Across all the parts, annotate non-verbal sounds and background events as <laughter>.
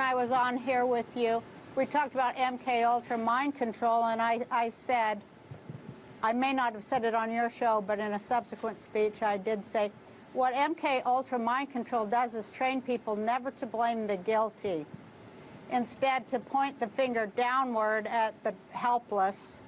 when I was on here with you, we talked about MK Ultra mind control, and I, I said, I may not have said it on your show, but in a subsequent speech, I did say, what MK Ultra mind control does is train people never to blame the guilty. Instead, to point the finger downward at the helpless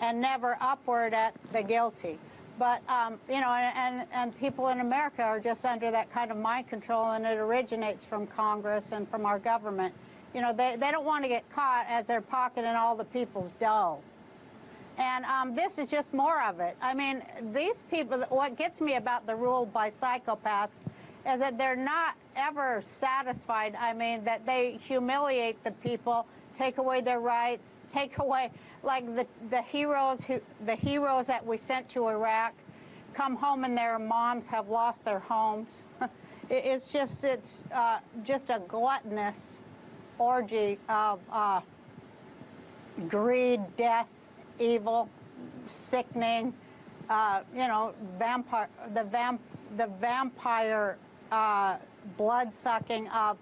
and never upward at the guilty. But, um, you know, and, and people in America are just under that kind of mind control, and it originates from Congress and from our government. You know, they, they don't want to get caught as they're pocketing all the people's dough. And um, this is just more of it. I mean, these people, what gets me about the rule by psychopaths is that they're not ever satisfied. I mean, that they humiliate the people, take away their rights, take away, like the, the heroes who, the heroes that we sent to Iraq come home and their moms have lost their homes. <laughs> it's just, it's uh, just a gluttonous orgy of uh, greed, death, evil, sickening, uh, you know, vampire, the, vamp, the vampire uh, blood sucking of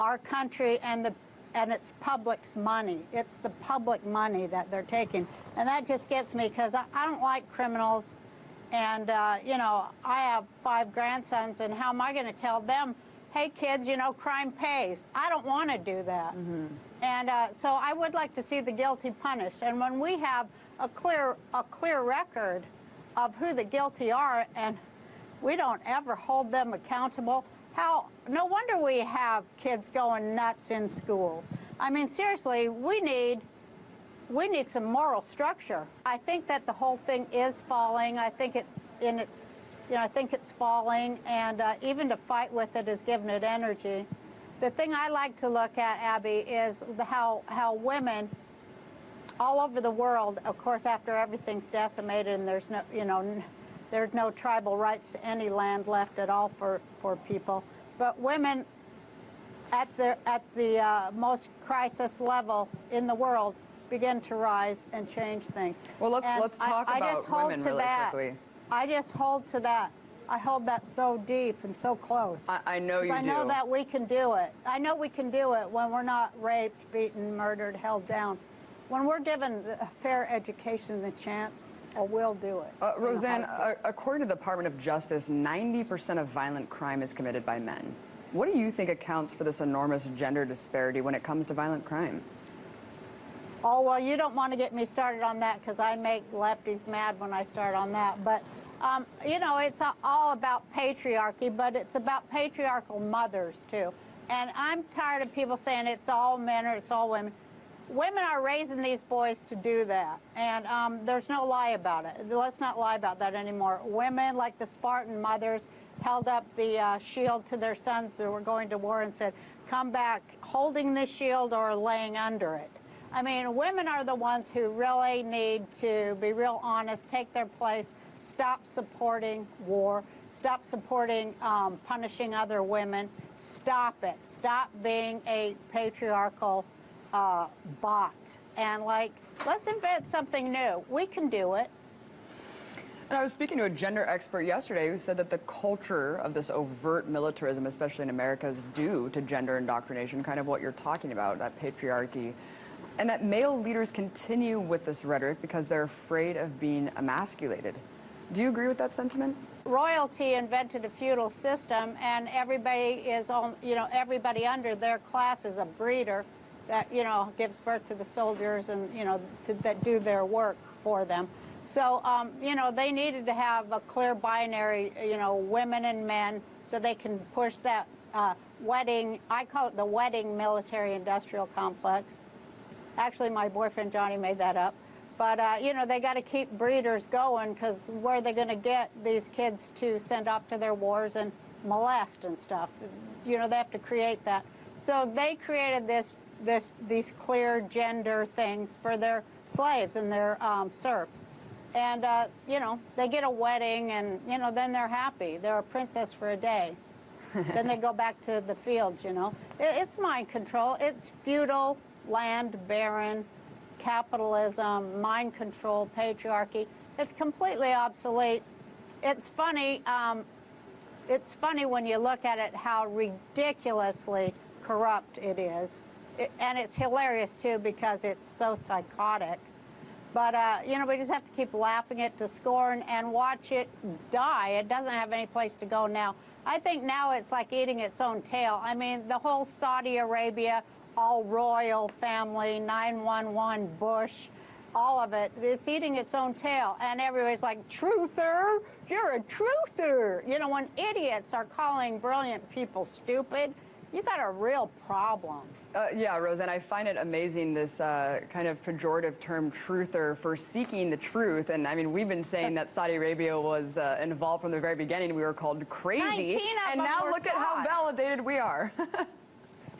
our country and the and it's public's money. It's the public money that they're taking. And that just gets me because I, I, don't like criminals. And, uh, you know, I have five grandsons, and how am I going to tell them, hey, kids, you know, crime pays? I don't want to do that. Mm -hmm. And uh, so I would like to see the guilty punished. And when we have a clear, a clear record of who the guilty are, and we don't ever hold them accountable, how, no wonder we have kids going nuts in schools. I mean, seriously, we need, we need some moral structure. I think that the whole thing is falling. I think it's in its, you know, I think it's falling, and uh, even to fight with it has given it energy. The thing I like to look at, Abby, is how, how women all over the world, of course, after everything's decimated and there's no, you know, there's no tribal rights to any land left at all for, for people. But women at the, at the uh, most crisis level in the world begin to rise and change things. Well, let's, and let's talk I, about I just hold women to really that. quickly. I just hold to that. I hold that so deep and so close. I, I know you I know that we can do it. I know we can do it when we're not raped, beaten, murdered, held down. When we're given a fair education the chance, or will do it. Uh, Roseanne, uh, according to the Department of Justice, 90% of violent crime is committed by men. What do you think accounts for this enormous gender disparity when it comes to violent crime? Oh, well, you don't want to get me started on that because I make lefties mad when I start on that. But, um, you know, it's all about patriarchy, but it's about patriarchal mothers, too. And I'm tired of people saying it's all men or it's all women women are raising these boys to do that, and um, there's no lie about it. Let's not lie about that anymore. Women, like the Spartan mothers, held up the uh, shield to their sons that were going to war and said, come back holding the shield or laying under it. I mean, women are the ones who really need to be real honest, take their place, stop supporting war, stop supporting um, punishing other women, stop it, stop being a patriarchal uh, bot and like, let's invent something new. We can do it. And I was speaking to a gender expert yesterday who said that the culture of this overt militarism, especially in America, is due to gender indoctrination, kind of what you're talking about, that patriarchy. And that male leaders continue with this rhetoric because they're afraid of being emasculated. Do you agree with that sentiment? Royalty invented a feudal system and everybody is on, you know, everybody under their class is a breeder that, you know, gives birth to the soldiers and, you know, to, that do their work for them. So, um, you know, they needed to have a clear binary, you know, women and men, so they can push that uh, wedding, I call it the wedding military-industrial complex. Actually, my boyfriend Johnny made that up. But, uh, you know, they got to keep breeders going because where are they going to get these kids to send off to their wars and molest and stuff? You know, they have to create that. So they created this this, these clear gender things for their slaves and their um, serfs. And, uh, you know, they get a wedding and, you know, then they're happy. They're a princess for a day. <laughs> then they go back to the fields, you know. It, it's mind control. It's feudal, land baron, capitalism, mind control, patriarchy. It's completely obsolete. It's funny, um, it's funny when you look at it how ridiculously corrupt it is. And it's hilarious too because it's so psychotic. But, uh, you know, we just have to keep laughing it to scorn and watch it die. It doesn't have any place to go now. I think now it's like eating its own tail. I mean, the whole Saudi Arabia, all royal family, 911, Bush, all of it, it's eating its own tail. And everybody's like, truther, you're a truther. You know, when idiots are calling brilliant people stupid, you got a real problem. Uh, yeah, Roseanne, I find it amazing this uh, kind of pejorative term truther for seeking the truth. And I mean, we've been saying that Saudi Arabia was uh, involved from the very beginning. We were called crazy. 19 of and now look at how validated we are. <laughs>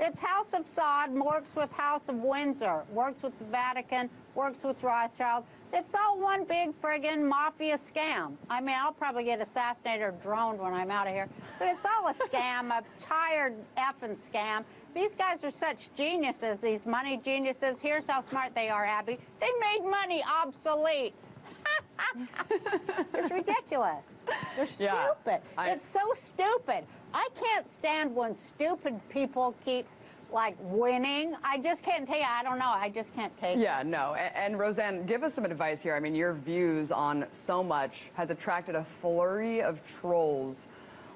It's House of Saud, works with House of Windsor, works with the Vatican, works with Rothschild. It's all one big friggin' mafia scam. I mean, I'll probably get assassinated or droned when I'm out of here, but it's all a scam, a tired effing scam. These guys are such geniuses, these money geniuses. Here's how smart they are, Abby. They made money obsolete. <laughs> it's ridiculous. They're Yeah, stupid. I- it's so stupid. I can't stand when stupid people keep like winning. I just can't take it. I don't know. I just can't take it. yeah, no. And, and Roseanne, give us some advice here. I mean, your views on so much has attracted a flurry of trolls.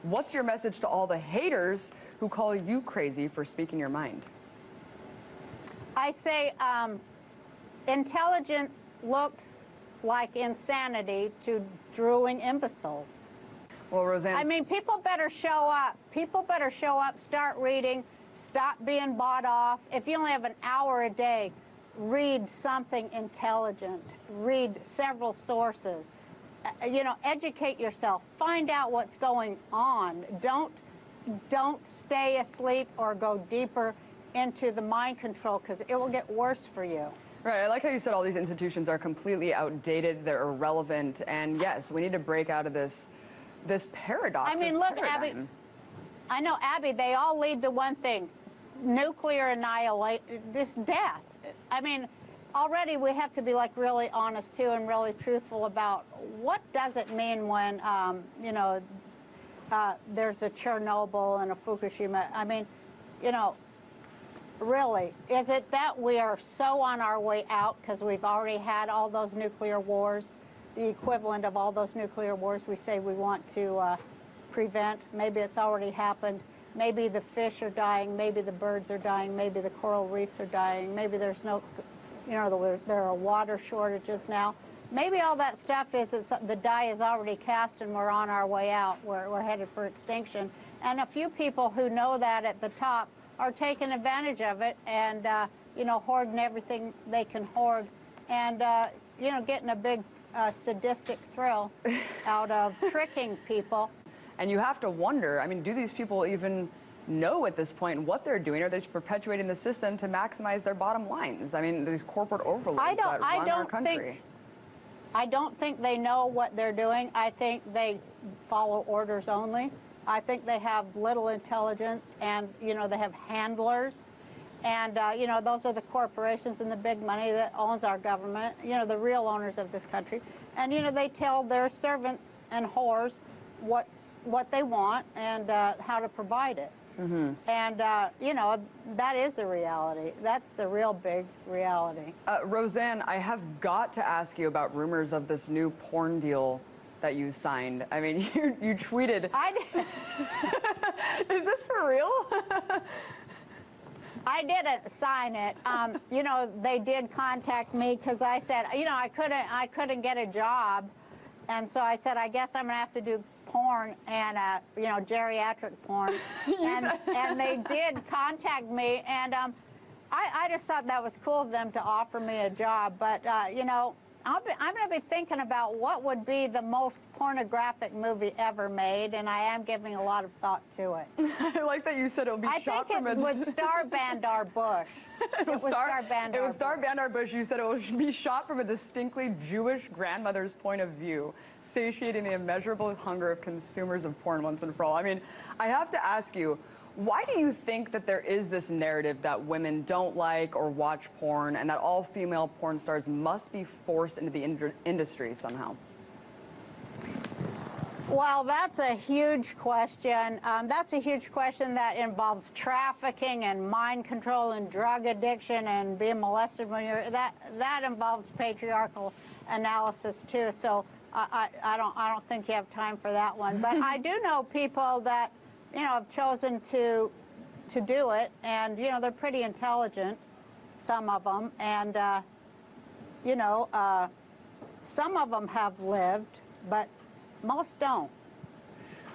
What's your message to all the haters who call you crazy for speaking your mind? I say um, intelligence looks like insanity to drooling imbeciles. Well, Roseanne. I mean, people better show up. People better show up, start reading, stop being bought off. If you only have an hour a day, read something intelligent, read several sources. Uh, You know, educate yourself, find out what's going on. Don't don't stay asleep or go deeper into the mind control because it will get worse for you. Right, I like how you said all these institutions are completely outdated, they're irrelevant, and yes, we need to break out of this this paradox. I mean, look, Abby. I know, Abby, they all lead to one thing nuclear annihilation, this death. I mean, already we have to be like really honest too and really truthful about what does it mean when, um, you know, uh, there's a Chernobyl and a Fukushima. I mean, you know, really, is it that we are so on our way out because we've already had all those nuclear wars, the equivalent of all those nuclear wars we say we want to uh, prevent? Maybe it's already happened. Maybe the fish are dying. Maybe the birds are dying. Maybe the coral reefs are dying. Maybe there's no, you know, there- are water shortages now. Maybe all that stuff is the die is already cast and we're on our way out. We're, we're headed for extinction. And a few people who know that at the top are taking advantage of it and, uh, you know, hoarding everything they can hoard and, uh, you know, getting a big uh, sadistic thrill out of <laughs> tricking people. And you have to wonder, I mean, do these people even know at this point what they're doing? Are they just perpetuating the system to maximize their bottom lines? I mean, these corporate overlords I don't- that I run our don't country. think- I don't think they know what they're doing. I think they follow orders only. I think they have little intelligence and, you know, they have handlers. And, uh, you know, those are the corporations and the big money that owns our government, you know, the real owners of this country. And, you know, they tell their servants and whores what's, what they want and uh, how to provide it. And, uh, you know, that is the reality. That's the real big reality. Uh, Roseanne, I have got to ask you about rumors of this new porn deal that you signed. I mean, <laughs> you, you tweeted, I, <laughs> is this for real? <laughs> I didn't sign it. Um, you know, they did contact me because I said, you know, I couldn't, I couldn't get a job, and so I said, I guess I'm gonna have to do porn and, uh, you know, geriatric porn, <laughs> and and they did contact me, and um, I, I just thought that was cool of them to offer me a job, but uh, you know. I'll be, I'm going to be thinking about what would be the most pornographic movie ever made, and I am giving a lot of thought to it. <laughs> I like that you said it'll be I shot think from it a... would star Bandar <laughs> Bush. it would star, Bandar it would star Bandar Bush. You said it would be shot from a distinctly Jewish grandmother's point of view, satiating the immeasurable hunger of consumers of porn once and for all. I mean, I have to ask you, why do you think that there is this narrative that women don't like or watch porn and that all female porn stars must be forced into the ind- industry somehow? Well, that's a huge question. Um, that's a huge question that involves trafficking and mind control and drug addiction and being molested when you're that that involves patriarchal analysis too. So I, I, I don't I don't think you have time for that one. But I <laughs> do know people that you know have chosen to to do it, and you know they're pretty intelligent, some of them, and uh, you know uh, some of them have lived, but most don't.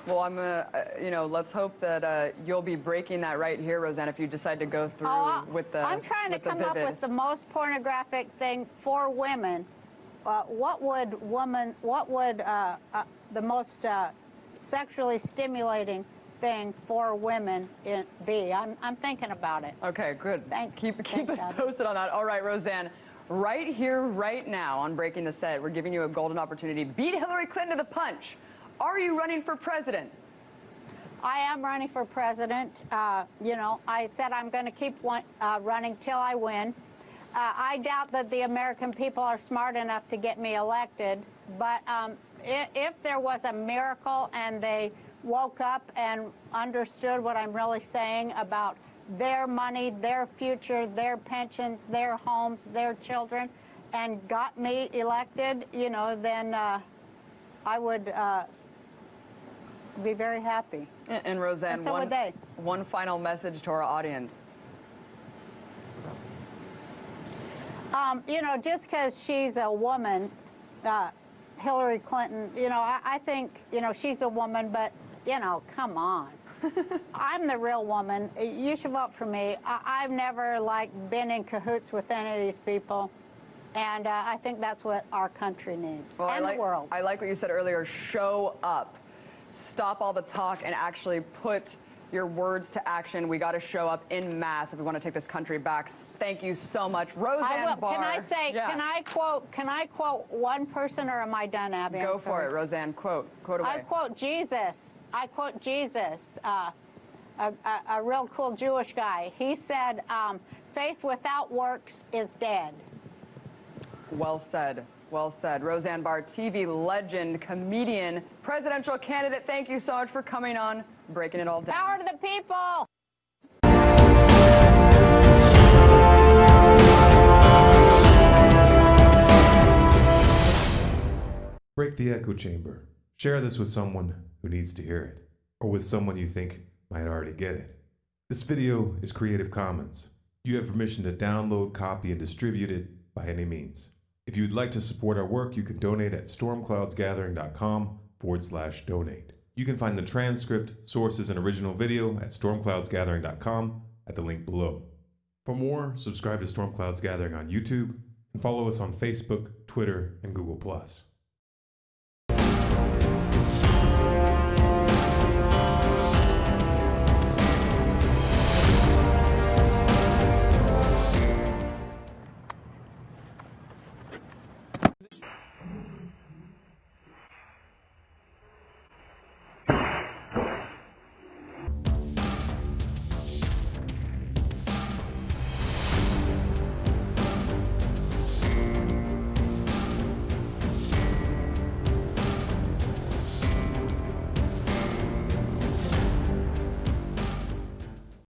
Well, I'm gonna, uh, you know, let's hope that uh, you'll be breaking that right here, Roseanne, if you decide to go through Oh, with the. I'm trying to come up with the most pornographic thing for women. Uh, what would woman? What would uh, uh, the most uh, sexually stimulating thing for women in, be? I'm I'm thinking about it. Okay, good. Thanks. Keep keep Thanks, us posted on that. All right, Roseanne. Right here, right now on Breaking the Set, we're giving you a golden opportunity. Beat Hillary Clinton to the punch. Are you running for president? I am running for president. Uh, you know, I said I'm going to keep one, uh, running till I win. Uh, I doubt that the American people are smart enough to get me elected, but um, if, if there was a miracle and they woke up and understood what I'm really saying about their money, their future, their pensions, their homes, their children, and got me elected, you know, then uh, I would uh, be very happy. And, and Roseanne, And so one, one final message to our audience. Um, you know, just because she's a woman, uh, Hillary Clinton, you know, I, I think, you know, she's a woman, but, you know, come on. <laughs> I'm the real woman. You should vote for me. I, I've never, like, been in cahoots with any of these people. And uh, I think that's what our country needs Well, I and like, the world. I like what you said earlier. Show up. Stop all the talk and actually put your words to action. We got to show up in mass if we want to take this country back. Thank you so much, Roseanne I will. Barr. Can I say? Yeah. Can I quote? Can I quote one person, or am I done, Abby? Go for it, Roseanne. Quote. Quote away. I quote Jesus. I quote Jesus, uh, a, a, a real cool Jewish guy. He said, um, "Faith without works is dead." Well said. Well said. Roseanne Barr, TV legend, comedian, presidential candidate. Thank you so much for coming on, breaking it all down. Power to the people. Break the echo chamber. Share this with someone who needs to hear it, or with someone you think might already get it. This video is Creative Commons. You have permission to download, copy, and distribute it by any means. If you would like to support our work, you can donate at stormcloudsgathering.com forward slash donate. You can find the transcript, sources, and original video at stormcloudsgathering.com at the link below. For more, subscribe to Storm Clouds Gathering on YouTube and follow us on Facebook, Twitter, and Google+.